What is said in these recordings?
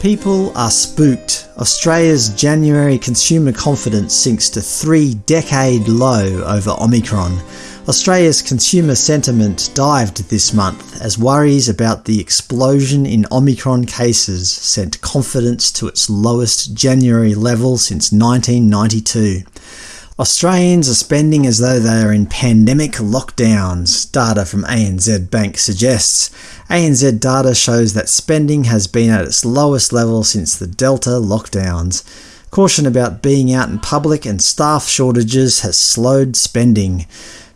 People are spooked. Australia's January consumer confidence sinks to three-decade low over Omicron. Australia's consumer sentiment dived this month as worries about the explosion in Omicron cases sent confidence to its lowest January level since 1992. Australians are spending as though they are in pandemic lockdowns, data from ANZ Bank suggests. ANZ data shows that spending has been at its lowest level since the Delta lockdowns. Caution about being out in public and staff shortages has slowed spending.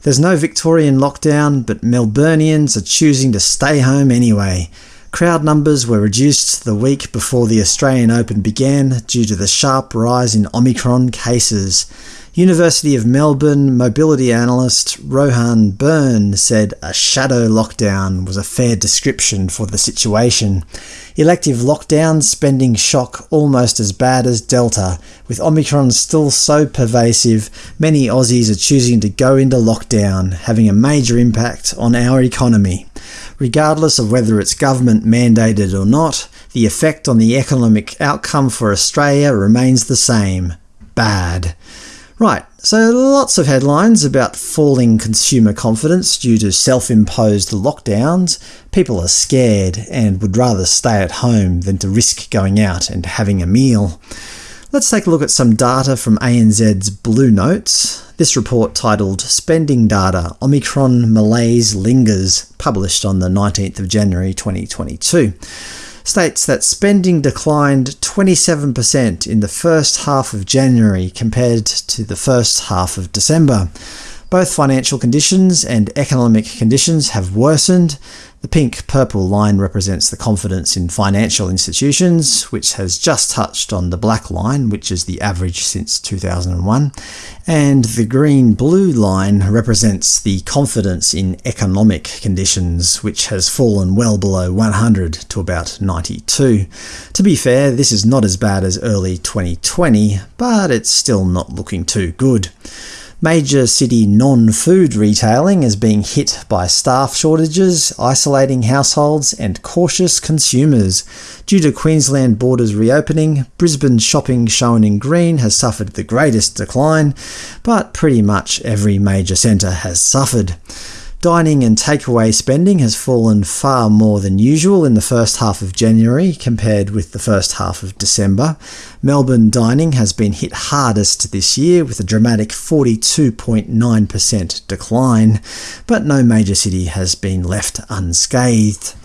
There's no Victorian lockdown, but Melburnians are choosing to stay home anyway. Crowd numbers were reduced the week before the Australian Open began due to the sharp rise in Omicron cases. University of Melbourne mobility analyst Rohan Byrne said a shadow lockdown was a fair description for the situation. Elective lockdowns spending shock almost as bad as Delta, with Omicron still so pervasive, many Aussies are choosing to go into lockdown, having a major impact on our economy. Regardless of whether it's government mandated or not, the effect on the economic outcome for Australia remains the same – bad. Right, so lots of headlines about falling consumer confidence due to self-imposed lockdowns. People are scared and would rather stay at home than to risk going out and having a meal. Let's take a look at some data from ANZ's Blue Notes. This report titled Spending Data – Omicron Malaise Lingers, published on the 19th of January 2022 states that spending declined 27% in the first half of January compared to the first half of December. Both financial conditions and economic conditions have worsened. The pink-purple line represents the confidence in financial institutions, which has just touched on the black line, which is the average since 2001, and the green-blue line represents the confidence in economic conditions, which has fallen well below 100 to about 92. To be fair, this is not as bad as early 2020, but it's still not looking too good. Major city non-food retailing is being hit by staff shortages, isolating households, and cautious consumers. Due to Queensland borders reopening, Brisbane shopping shown in green has suffered the greatest decline, but pretty much every major centre has suffered. Dining and takeaway spending has fallen far more than usual in the first half of January compared with the first half of December. Melbourne dining has been hit hardest this year with a dramatic 42.9% decline, but no major city has been left unscathed.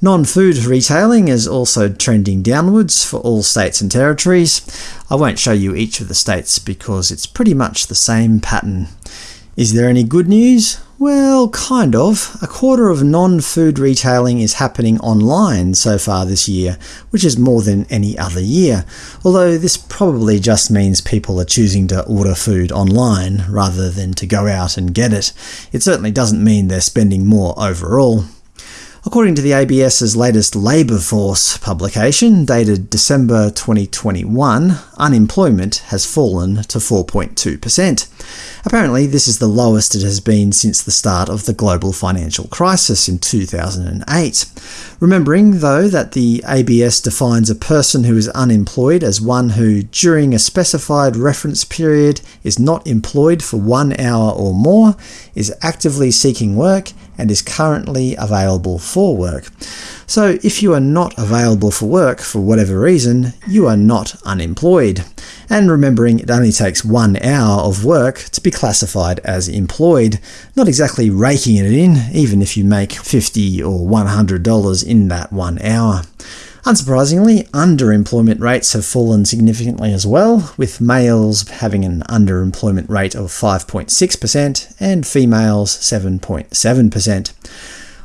Non-food retailing is also trending downwards for all states and territories. I won't show you each of the states because it's pretty much the same pattern. Is there any good news? Well, kind of. A quarter of non-food retailing is happening online so far this year, which is more than any other year, although this probably just means people are choosing to order food online rather than to go out and get it. It certainly doesn't mean they're spending more overall. According to the ABS's latest labour force publication, dated December 2021, unemployment has fallen to 4.2%. Apparently this is the lowest it has been since the start of the global financial crisis in 2008. Remembering, though, that the ABS defines a person who is unemployed as one who, during a specified reference period, is not employed for one hour or more, is actively seeking work, and is currently available for work. So if you are not available for work for whatever reason, you are not unemployed. And remembering it only takes one hour of work to be classified as employed, not exactly raking it in, even if you make 50 or $100 in that one hour. Unsurprisingly, underemployment rates have fallen significantly as well, with males having an underemployment rate of 5.6% and females 7.7%.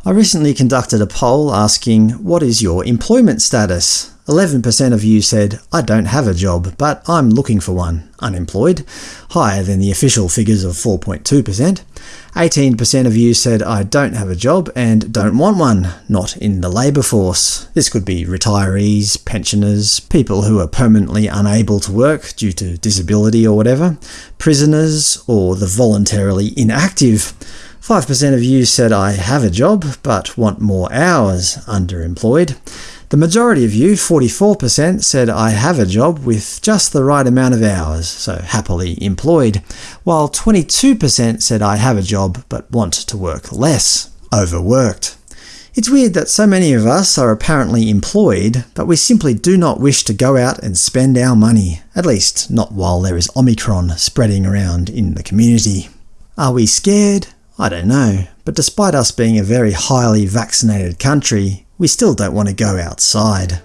I recently conducted a poll asking, what is your employment status? 11% of you said, I don't have a job, but I'm looking for one, unemployed, higher than the official figures of 4.2%. 18% of you said, I don't have a job and don't want one, not in the labour force. This could be retirees, pensioners, people who are permanently unable to work due to disability or whatever, prisoners, or the voluntarily inactive. 5% of you said I have a job, but want more hours underemployed. The majority of you, 44%, said I have a job with just the right amount of hours, so happily employed, while 22% said I have a job but want to work less, overworked. It's weird that so many of us are apparently employed, but we simply do not wish to go out and spend our money, at least not while there is Omicron spreading around in the community. Are we scared? I don't know, but despite us being a very highly vaccinated country, we still don't want to go outside.